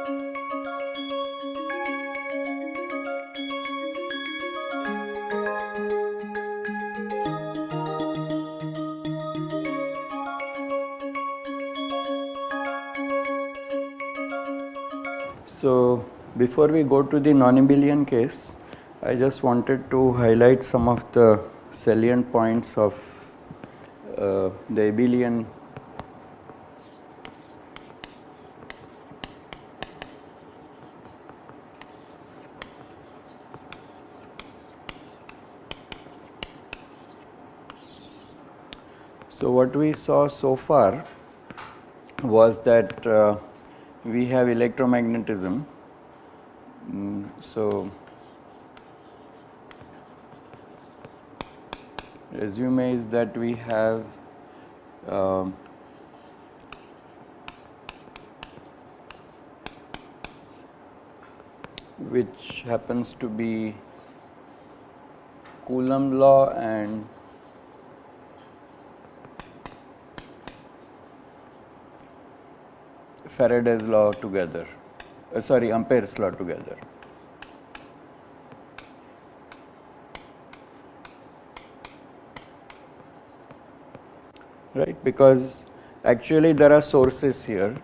So, before we go to the non-abelian case, I just wanted to highlight some of the salient points of uh, the abelian So, what we saw so far was that uh, we have electromagnetism. Mm, so, resume is that we have um, which happens to be Coulomb law and Faraday's law together, uh, sorry Ampere's law together. Right, because actually there are sources here.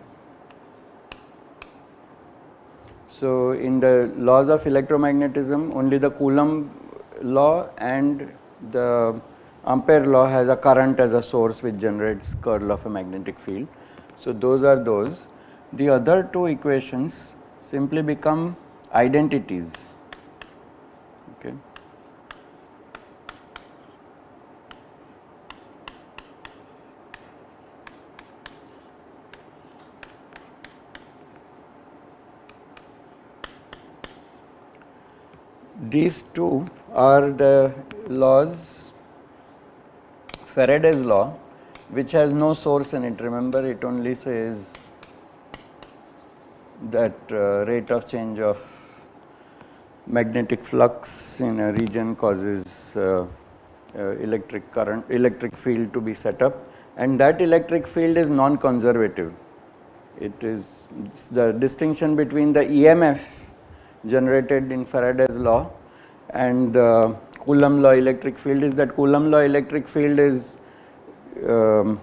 So, in the laws of electromagnetism only the Coulomb law and the Ampere law has a current as a source which generates curl of a magnetic field. So, those are those the other two equations simply become identities. Okay. These two are the laws Faraday's law which has no source in it remember it only says that uh, rate of change of magnetic flux in a region causes uh, uh, electric current electric field to be set up. And that electric field is non conservative it is the distinction between the EMF generated in Faraday's law and the Coulomb law electric field is that Coulomb law electric field is um,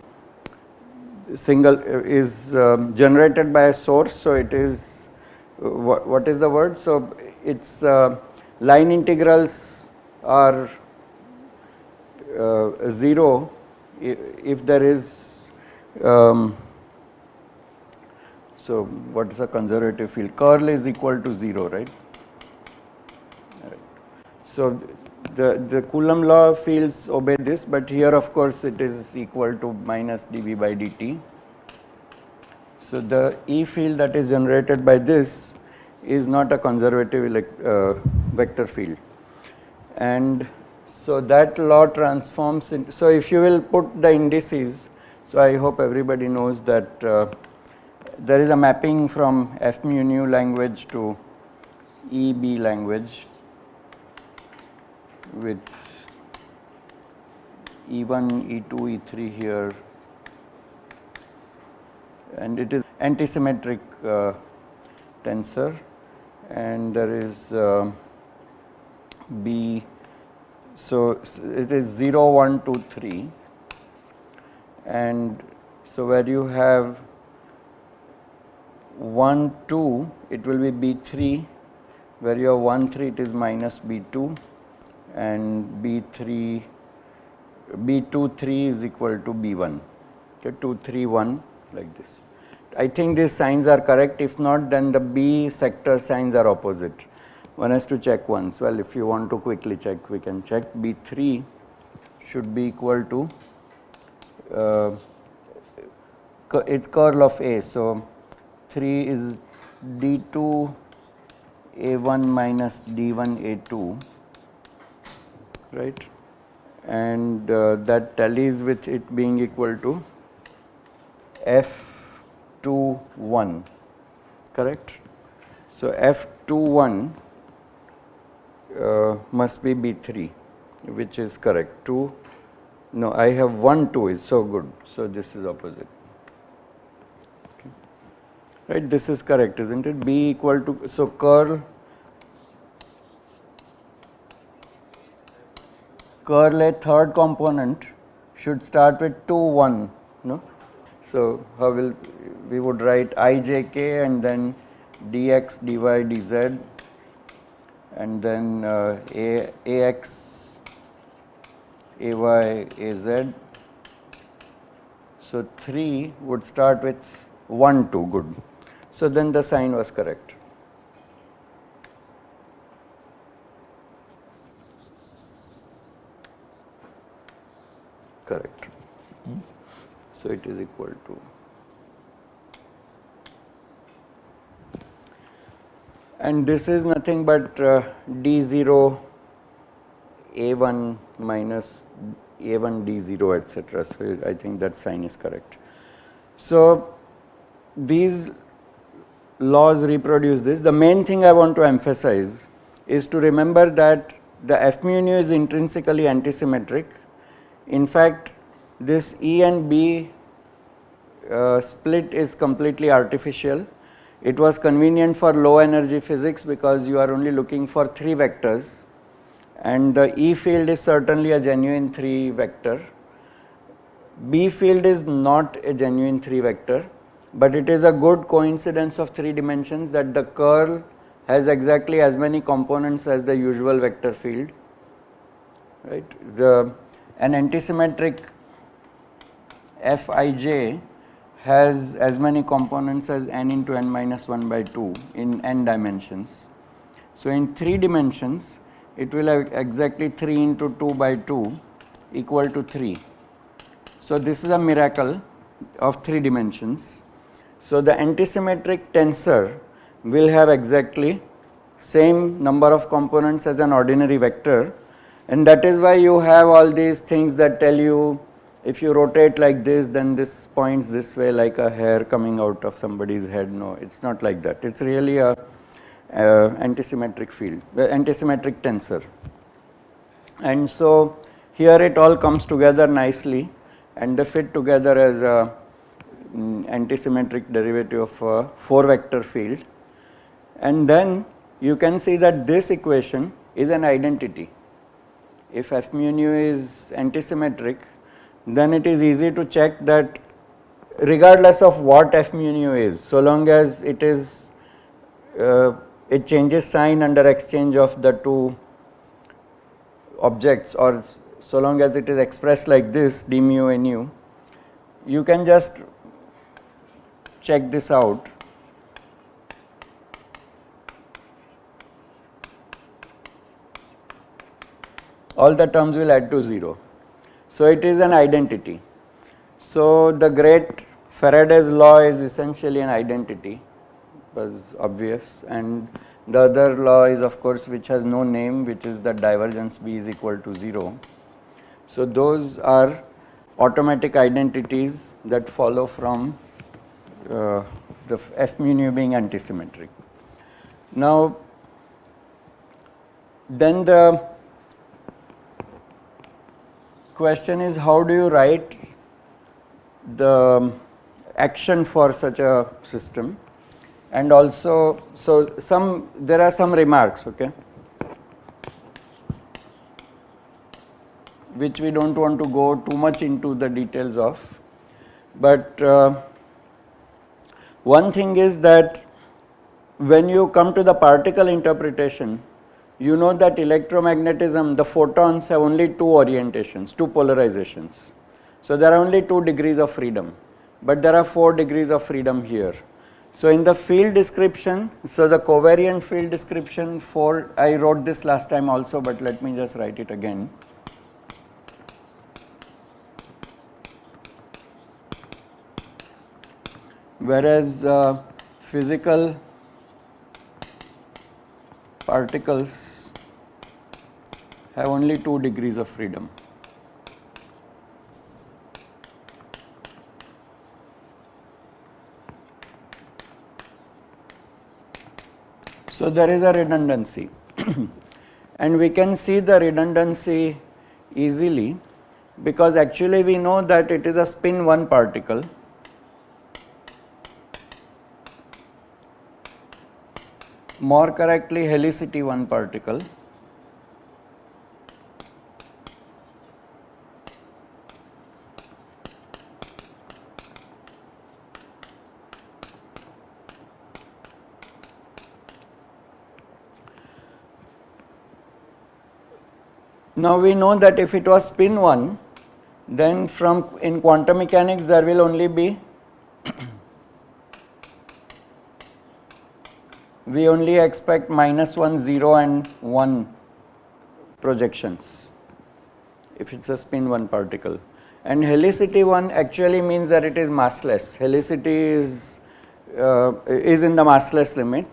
single uh, is um, generated by a source. So, it is uh, what, is the word? So, its uh, line integrals are uh, 0 if there is um, so what is a conservative field curl is equal to 0 right. right. So, the, the Coulomb law fields obey this, but here of course it is equal to minus dV by dt. So, the E field that is generated by this is not a conservative uh, vector field and so that law transforms in. So, if you will put the indices, so I hope everybody knows that uh, there is a mapping from F mu nu language to EB language with E1, E2, E3 here. And it is antisymmetric uh, tensor. And there is uh, B. So, it is 0, 1, 2, 3 and so where you have 1, 2 it will be B 3 where you have 1, 3 it is minus B 2 and B3 B2 3 is equal to B1 okay 2 3 1 like this. I think these signs are correct if not then the B sector signs are opposite. One has to check once well if you want to quickly check we can check B3 should be equal to uh, it's curl of A. So, 3 is D2 A1 minus D1 A2 right? And uh, that tallies with it being equal to F21 correct. So, F21 uh, must be B3 which is correct. 2 no I have 1 2 is so good. So, this is opposite. Right this is correct isn't it? B equal to so curl curl a third component should start with 2 1 no? So how will we would write ijk and then dx dy dz and then uh, a ax ay az so 3 would start with 1 2 good. So then the sign was correct correct. So, it is equal to and this is nothing but uh, d0 a1 minus a1 d0 etc. So, I think that sign is correct. So, these laws reproduce this. The main thing I want to emphasize is to remember that the f mu nu is intrinsically antisymmetric in fact, this E and B uh, split is completely artificial. It was convenient for low energy physics because you are only looking for 3 vectors and the E field is certainly a genuine 3 vector. B field is not a genuine 3 vector, but it is a good coincidence of 3 dimensions that the curl has exactly as many components as the usual vector field right. The an antisymmetric Fij has as many components as n into n minus 1 by 2 in n dimensions. So, in 3 dimensions it will have exactly 3 into 2 by 2 equal to 3. So, this is a miracle of 3 dimensions. So, the antisymmetric tensor will have exactly same number of components as an ordinary vector and that is why you have all these things that tell you if you rotate like this then this points this way like a hair coming out of somebody's head. No it is not like that. It is really a, antisymmetric field the antisymmetric tensor. And so here it all comes together nicely and they fit together as a um, antisymmetric derivative of a 4 vector field. And then you can see that this equation is an identity. If f mu nu is antisymmetric then it is easy to check that regardless of what f mu nu is so long as it is uh, it changes sign under exchange of the two objects or so long as it is expressed like this d mu nu you can just check this out all the terms will add to 0. So, it is an identity. So, the great Faraday's law is essentially an identity was obvious and the other law is of course which has no name which is that divergence B is equal to 0. So, those are automatic identities that follow from uh, the f mu nu being antisymmetric. Now, then the question is how do you write the action for such a system? And also so some there are some remarks okay? Which we do not want to go too much into the details of. But uh, one thing is that when you come to the particle interpretation you know that electromagnetism, the photons have only two orientations, two polarizations. So, there are only two degrees of freedom, but there are four degrees of freedom here. So, in the field description, so the covariant field description for, I wrote this last time also, but let me just write it again. Whereas uh, physical particles have only 2 degrees of freedom. So, there is a redundancy and we can see the redundancy easily because actually we know that it is a spin 1 particle more correctly helicity 1 particle. Now we know that if it was spin 1 then from in quantum mechanics there will only be we only expect minus 1 0 and 1 projections if it is a spin 1 particle. And helicity 1 actually means that it is massless. Helicity is uh, is in the massless limit.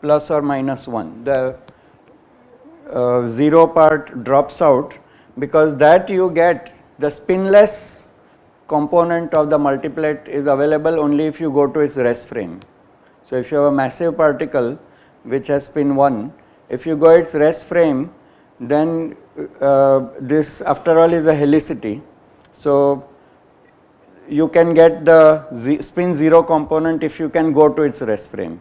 Plus or minus 1. The uh, 0 part drops out because that you get the spinless component of the multiplet is available only if you go to its rest frame. So, if you have a massive particle which has spin 1, if you go its rest frame then uh, this after all is a helicity. So, you can get the spin 0 component if you can go to its rest frame.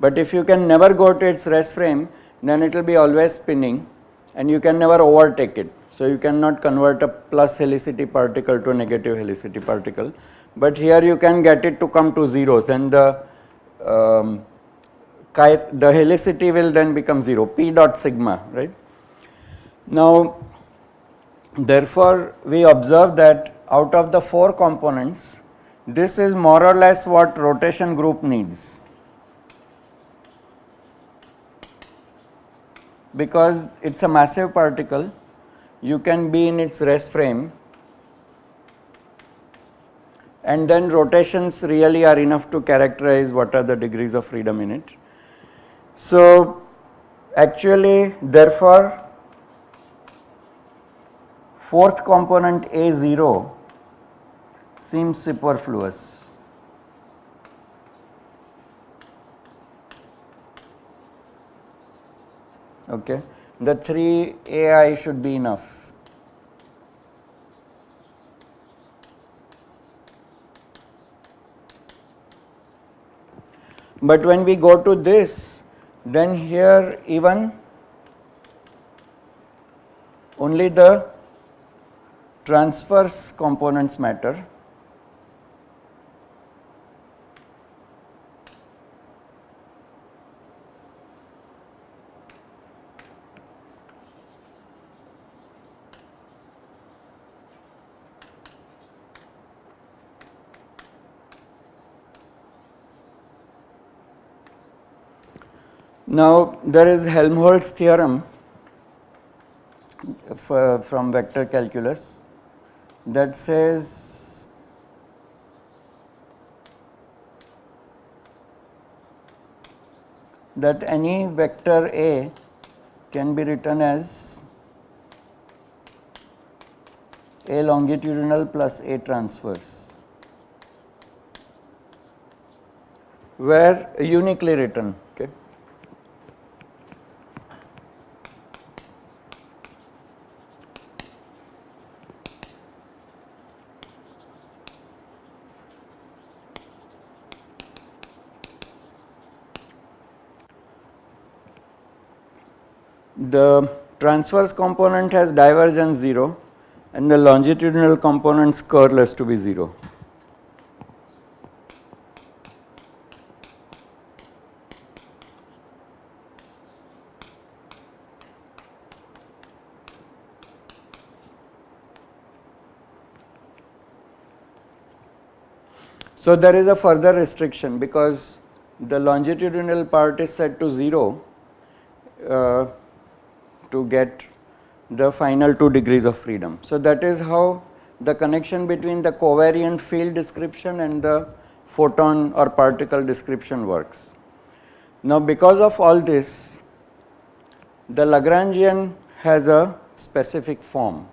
But if you can never go to its rest frame then it will be always spinning and you can never overtake it. So, you cannot convert a plus helicity particle to a negative helicity particle, but here you can get it to come to zeros and the um, the helicity will then become 0 p dot sigma right. Now therefore, we observe that out of the 4 components this is more or less what rotation group needs because it is a massive particle you can be in its rest frame and then rotations really are enough to characterize what are the degrees of freedom in it. So, actually therefore, fourth component A0 seems superfluous. Okay the 3 AI should be enough. But when we go to this then here even only the transverse components matter Now, there is Helmholtz theorem uh, from vector calculus that says that any vector A can be written as A longitudinal plus A transverse where uniquely written the transverse component has divergence 0 and the longitudinal component's curl has to be 0. So, there is a further restriction because the longitudinal part is set to 0 uh, to get the final 2 degrees of freedom. So, that is how the connection between the covariant field description and the photon or particle description works. Now, because of all this the Lagrangian has a specific form.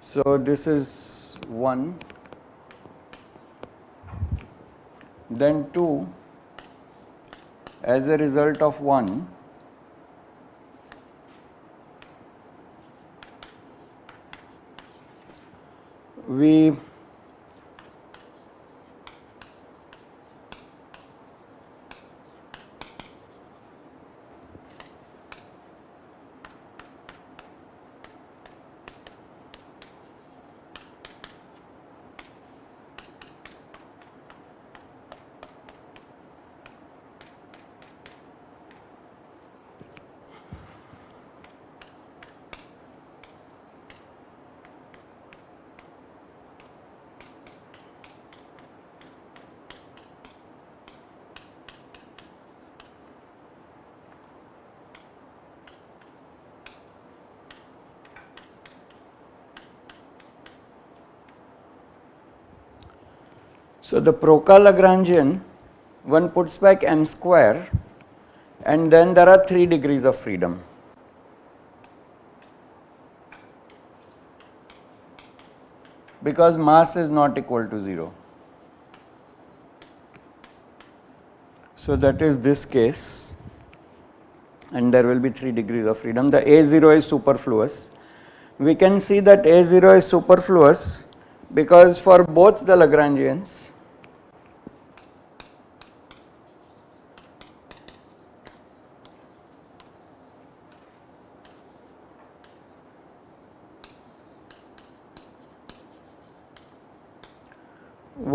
So, this is 1 then 2 as a result of 1 we So, the Proca's-Lagrangian one puts back m square and then there are 3 degrees of freedom. because mass is not equal to 0. So, that is this case and there will be 3 degrees of freedom. The A0 is superfluous. We can see that A0 is superfluous because for both the Lagrangians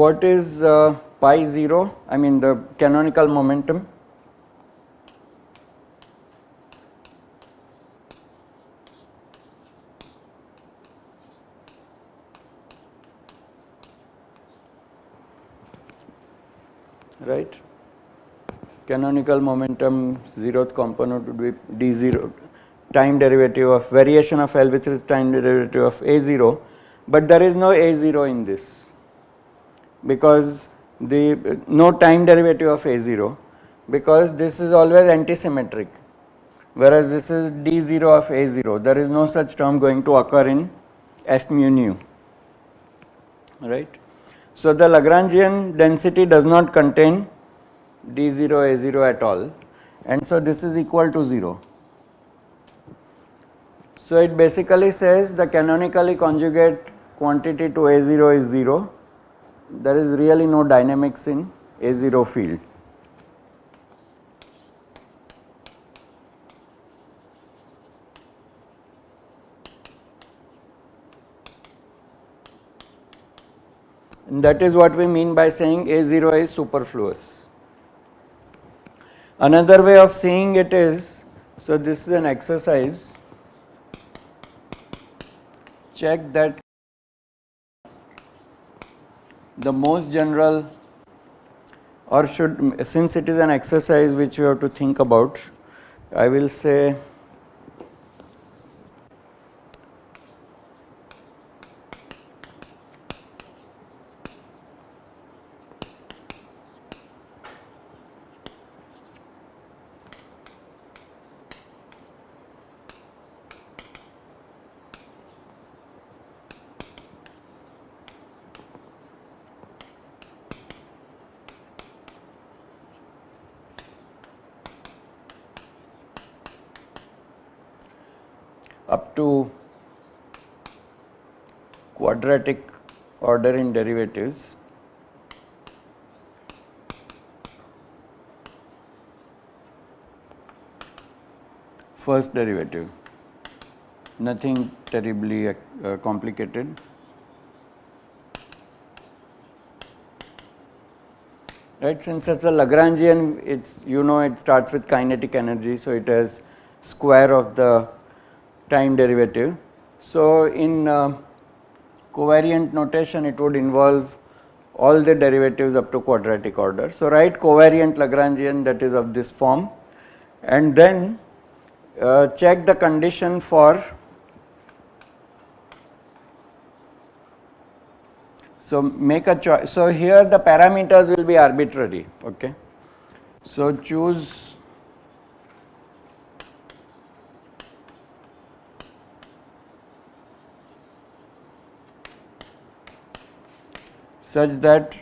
what is uh, pi 0 I mean the canonical momentum. Right? Canonical momentum zeroth component would be d0 time derivative of variation of L which is time derivative of a0 but there is no a0 in this because the no time derivative of a0 because this is always antisymmetric whereas this is d0 of a0 there is no such term going to occur in f mu nu right. So, the Lagrangian density does not contain d0 a0 at all and so this is equal to 0. So, it basically says the canonically conjugate quantity to a0 is 0 there is really no dynamics in A0 field. And that is what we mean by saying A0 is superfluous. Another way of seeing it is, so this is an exercise, check that the most general or should since it is an exercise which you have to think about I will say up to quadratic order in derivatives. First derivative. Nothing terribly uh, complicated. Right since it's a Lagrangian it's you know it starts with kinetic energy so it has square of the time derivative. So, in uh, covariant notation it would involve all the derivatives up to quadratic order. So, write covariant Lagrangian that is of this form and then uh, check the condition for so make a choice so here the parameters will be arbitrary okay so choose such that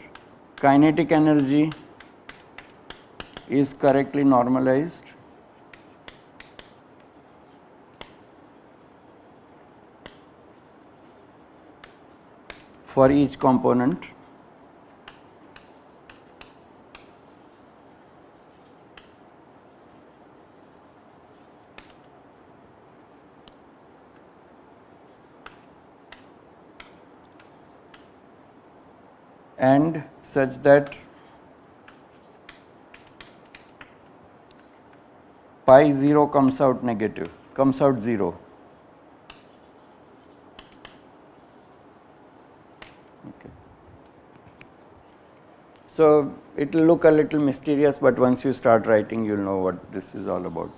kinetic energy is correctly normalized. For each component and such that pi 0 comes out negative, comes out 0. Okay. So, it will look a little mysterious, but once you start writing you will know what this is all about.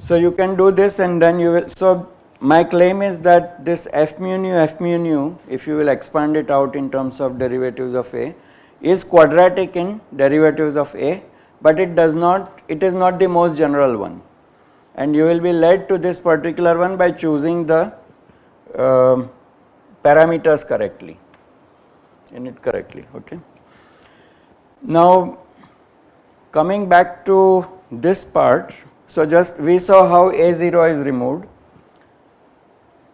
So, you can do this and then you will. So, my claim is that this f mu nu f mu nu if you will expand it out in terms of derivatives of A is quadratic in derivatives of A, but it does not it is not the most general one and you will be led to this particular one by choosing the uh, parameters correctly in it correctly okay. Now coming back to this part so just we saw how A0 is removed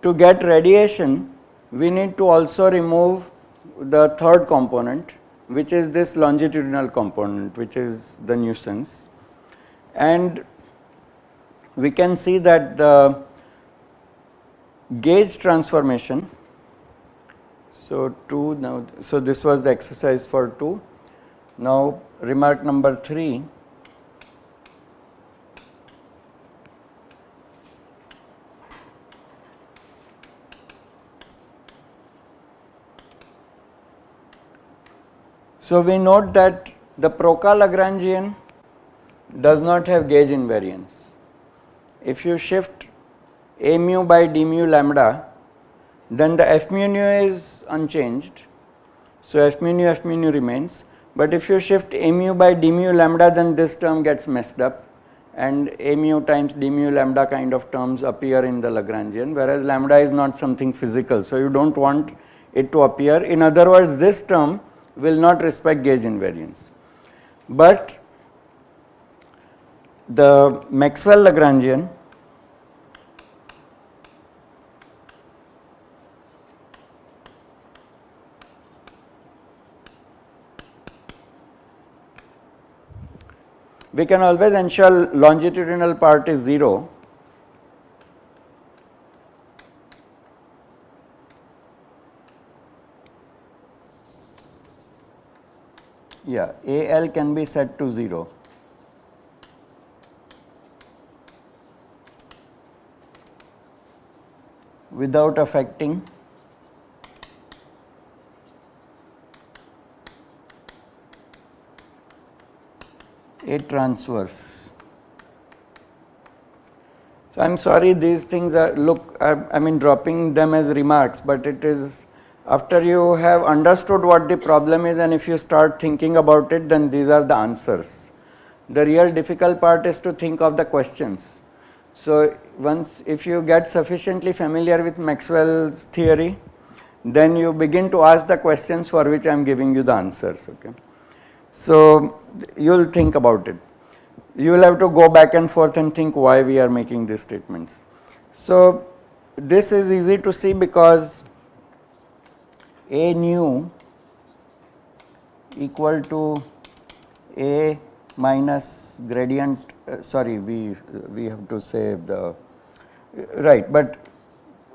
to get radiation we need to also remove the third component which is this longitudinal component which is the nuisance. And we can see that the gauge transformation so 2 now so this was the exercise for 2 now remark number 3 So, we note that the Proca-Lagrangian does not have gauge invariance. If you shift a mu by d mu lambda, then the f mu nu is unchanged. So, f mu nu f mu nu remains, but if you shift a mu by d mu lambda then this term gets messed up and a mu times d mu lambda kind of terms appear in the Lagrangian whereas lambda is not something physical. So, you do not want it to appear. In other words, this term will not respect gauge invariance. But the Maxwell Lagrangian we can always ensure longitudinal part is 0 yeah AL can be set to 0. without affecting a transverse. So, I am sorry these things are look I, I mean dropping them as remarks, but it is after you have understood what the problem is and if you start thinking about it then these are the answers. The real difficult part is to think of the questions. So, once if you get sufficiently familiar with Maxwell's theory then you begin to ask the questions for which I am giving you the answers. Okay. So, you will think about it. You will have to go back and forth and think why we are making these statements. So, this is easy to see because a nu equal to a minus gradient uh, sorry we we have to say the right but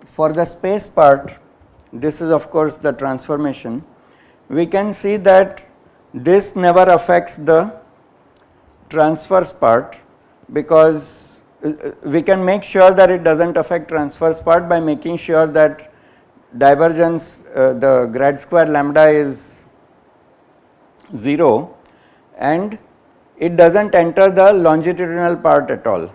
for the space part this is of course the transformation. We can see that this never affects the transverse part because uh, uh, we can make sure that it does not affect transverse part by making sure that divergence uh, the grad square lambda is 0 and it does not enter the longitudinal part at all.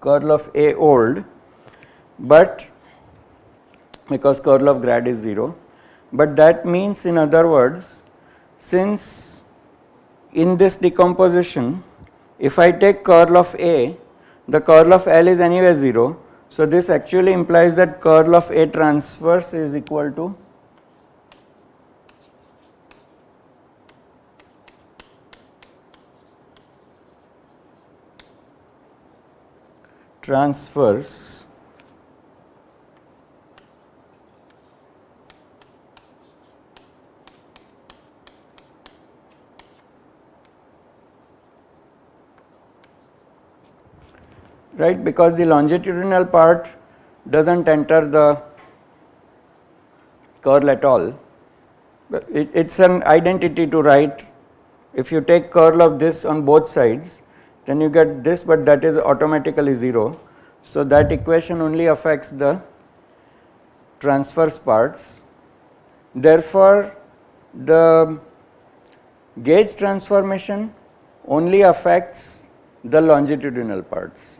curl of A old, but because curl of grad is 0 but that means in other words since in this decomposition if I take curl of A the curl of L is anyway 0. So, this actually implies that curl of A transverse is equal to transverse right because the longitudinal part does not enter the curl at all. It is an identity to write if you take curl of this on both sides then you get this but that is automatically 0. So, that equation only affects the transverse parts. Therefore, the gauge transformation only affects the longitudinal parts.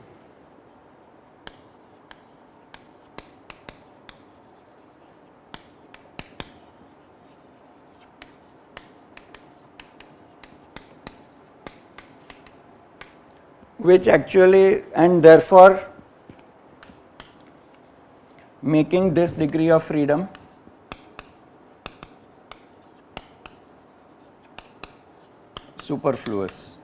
Which actually and therefore making this degree of freedom superfluous.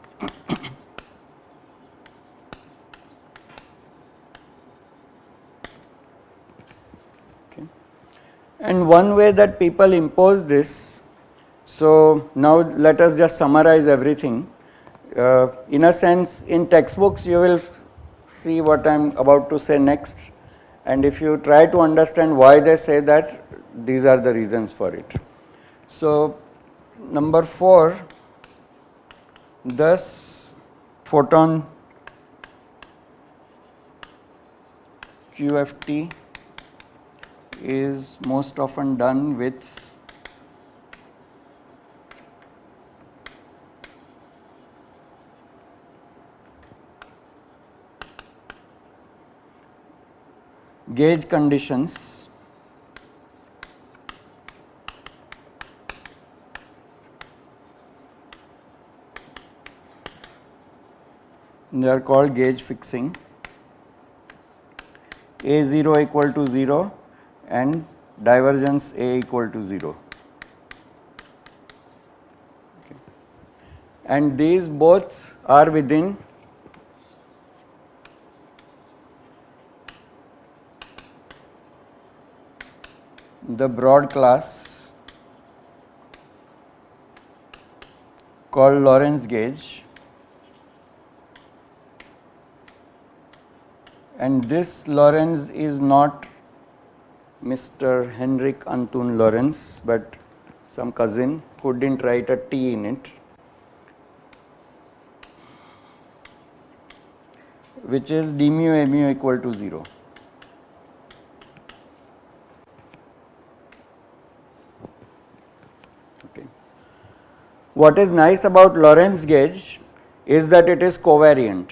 okay. And one way that people impose this, so now let us just summarize everything uh, in a sense in textbooks you will see what I am about to say next and if you try to understand why they say that these are the reasons for it. So, number 4 thus photon QFT is most often done with gauge conditions. They are called gauge fixing. A0 equal to 0 and divergence a equal to 0 okay. and these both are within the broad class called Lorenz gauge and this Lorenz is not Mr. Henrik Anton Lorentz, but some cousin who did not write a T in it which is d mu a mu equal to 0. What is nice about Lorenz gauge is that it is covariant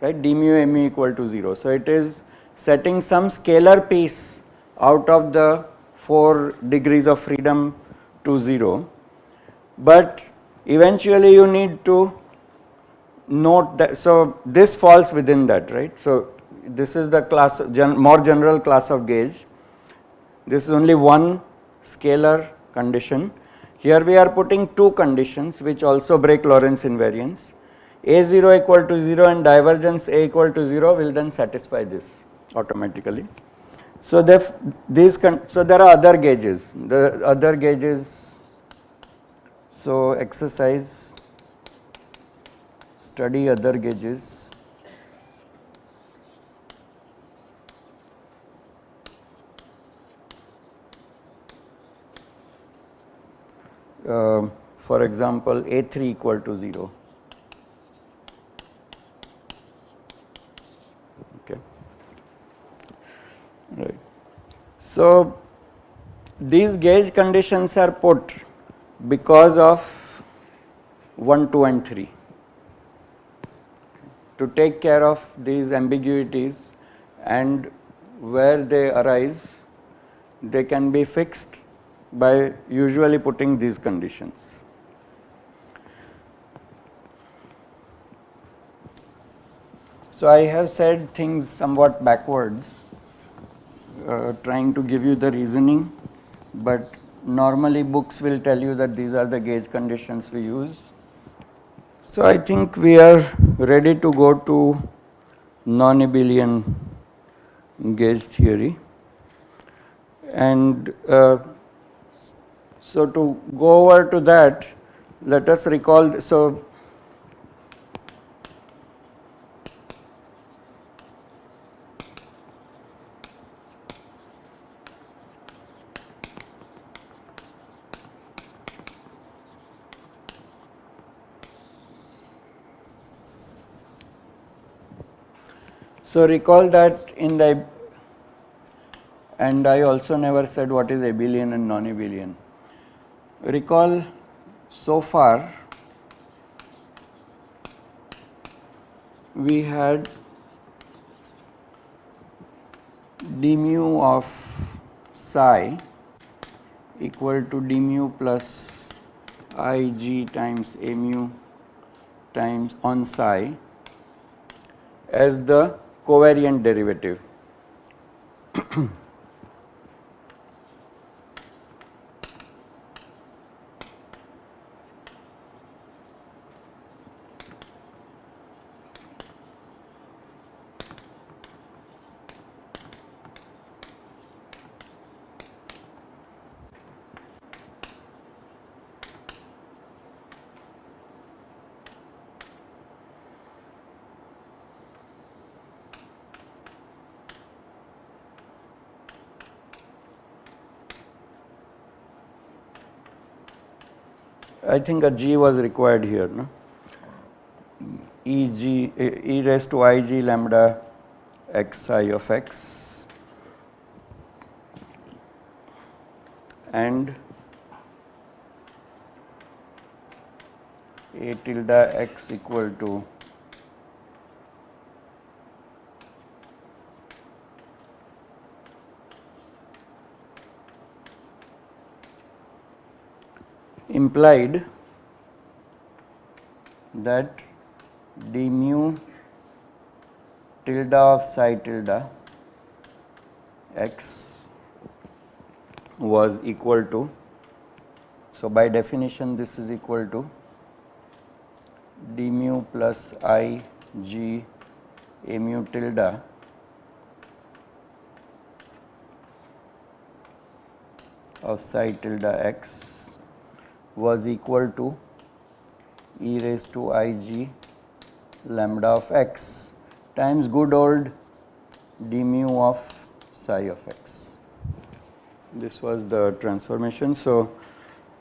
right d mu mu equal to 0. So, it is setting some scalar piece out of the 4 degrees of freedom to 0, but eventually you need to note that. So, this falls within that right. So, this is the class gen, more general class of gauge. This is only one scalar condition here we are putting two conditions which also break Lorentz invariance. A0 equal to 0 and divergence A equal to 0 will then satisfy this automatically. So, these so there are other gauges, the other gauges. So, exercise study other gauges uh, for example A3 equal to 0. Okay. Right. So, these gauge conditions are put because of 1, 2 and 3 to take care of these ambiguities and where they arise they can be fixed by usually putting these conditions. So, I have said things somewhat backwards uh, trying to give you the reasoning, but normally books will tell you that these are the gauge conditions we use. So, I think we are ready to go to non-abelian gauge theory and uh, so to go over to that let us recall so So recall that in the and I also never said what is abelian and non-abelian. Recall so far we had d mu of psi equal to d mu plus i g times a mu times on psi as the covariant derivative. I think a g was required here, no? e g e raised to i g lambda x i of x and a tilde x equal to implied that d mu tilde of psi tilde x was equal to so by definition this is equal to d mu plus i g a mu tilde of psi tilde x was equal to e raised to i g lambda of x times good old d mu of psi of x. This was the transformation. So,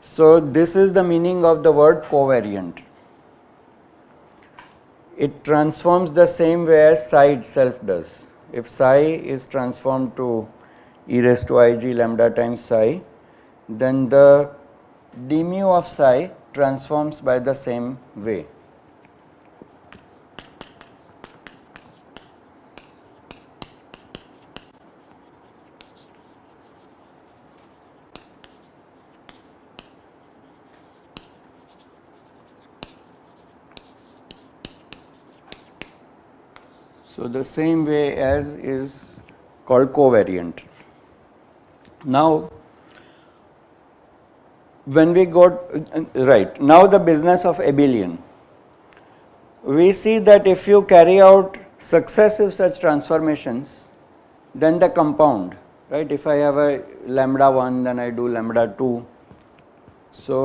so this is the meaning of the word covariant. It transforms the same way as psi itself does. If psi is transformed to e raised to i g lambda times psi, then the d mu of psi transforms by the same way. So, the same way as is called covariant. Now, when we got right now the business of abelian we see that if you carry out successive such transformations then the compound right if i have a lambda 1 then i do lambda 2 so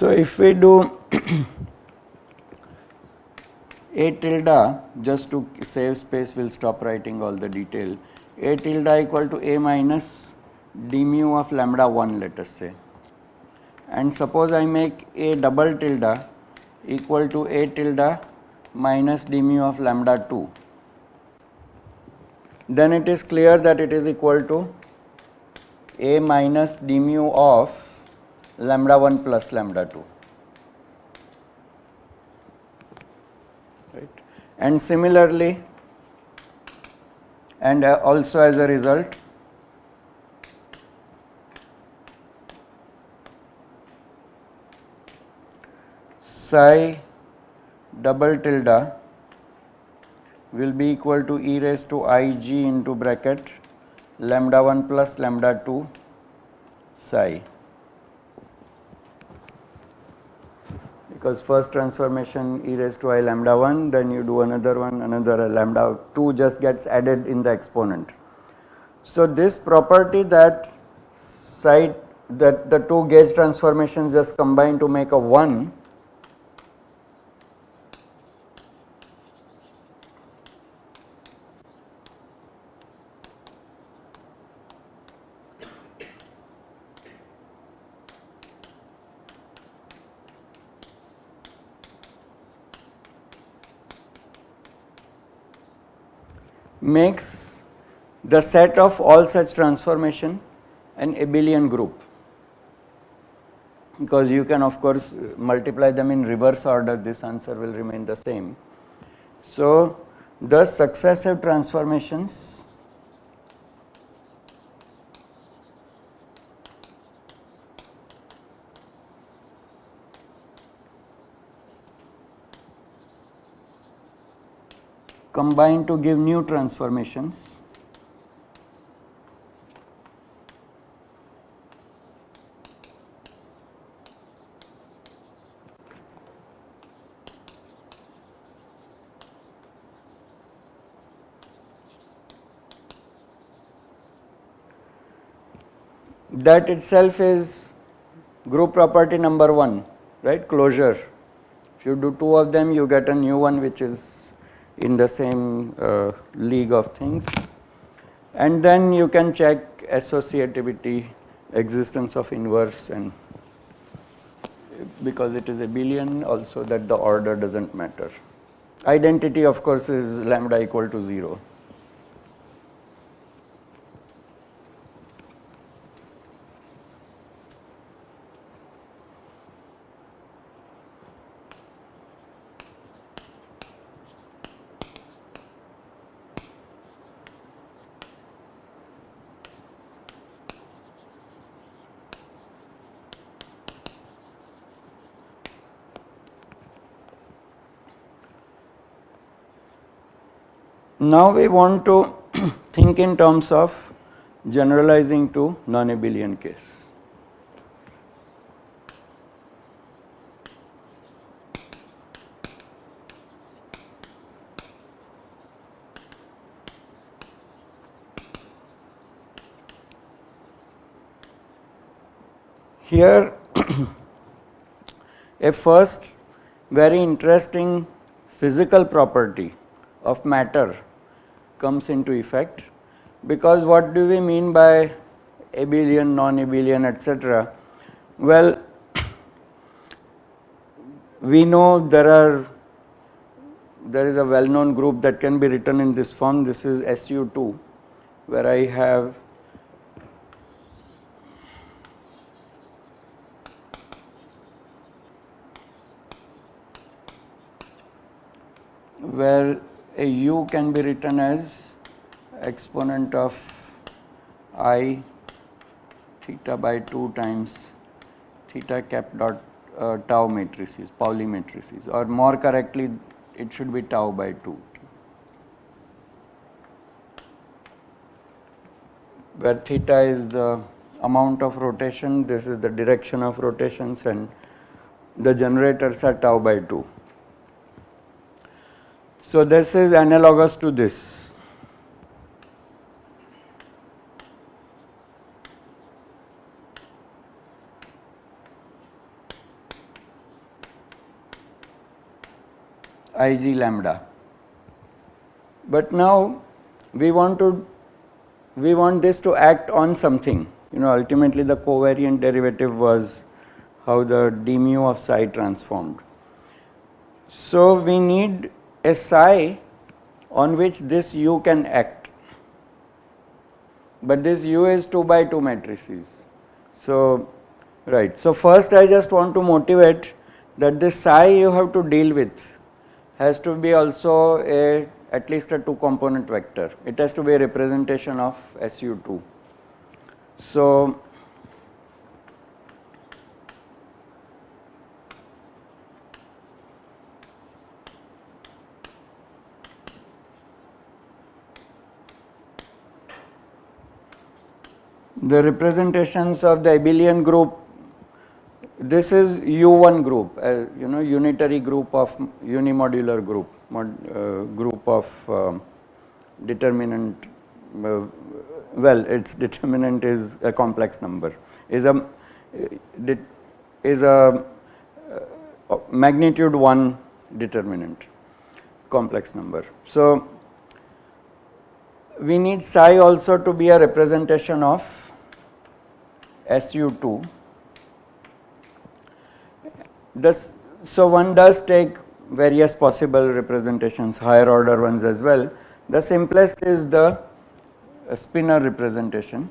So, if we do a tilde just to save space we will stop writing all the detail. A tilde equal to a minus d mu of lambda 1 let us say. And suppose I make a double tilde equal to a tilde minus d mu of lambda 2 then it is clear that it is equal to a minus d mu of lambda 1 plus lambda 2 right and similarly and uh, also as a result psi double tilde will be equal to e raised to i g into bracket lambda 1 plus lambda 2 psi. Because first transformation e raised to i lambda 1 then you do another one another lambda 2 just gets added in the exponent. So, this property that side that the two gauge transformations just combine to make a 1 makes the set of all such transformation an abelian group because you can of course multiply them in reverse order this answer will remain the same. So, the successive transformations combine to give new transformations that itself is group property number 1 right closure. If you do 2 of them you get a new one which is in the same uh, league of things and then you can check associativity existence of inverse and because it is a abelian also that the order does not matter. Identity of course is lambda equal to 0. Now we want to think in terms of generalizing to non-abelian case. Here a first very interesting physical property of matter comes into effect because what do we mean by abelian, non-abelian etc. Well, we know there are there is a well known group that can be written in this form this is SU2 where I have where a u can be written as exponent of i theta by 2 times theta cap dot uh, tau matrices, Pauli matrices or more correctly it should be tau by 2 where theta is the amount of rotation, this is the direction of rotations and the generators are tau by 2. So, this is analogous to this. Ig lambda. But now we want to we want this to act on something you know ultimately the covariant derivative was how the d mu of psi transformed. So, we need a psi on which this u can act, but this u is 2 by 2 matrices. So, right. So, first I just want to motivate that this psi you have to deal with has to be also a at least a 2 component vector. It has to be a representation of SU2. So, the representations of the abelian group this is u1 group uh, you know unitary group of unimodular group mod, uh, group of um, determinant uh, well its determinant is a complex number is a is a uh, magnitude 1 determinant complex number. So, we need psi also to be a representation of SU2. This, so, one does take various possible representations higher order ones as well. The simplest is the spinor representation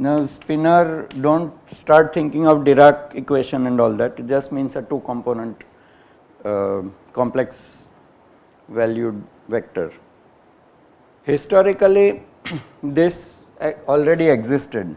Now, spinor do not start thinking of Dirac equation and all that, it just means a two component uh, complex valued vector. Historically, this already existed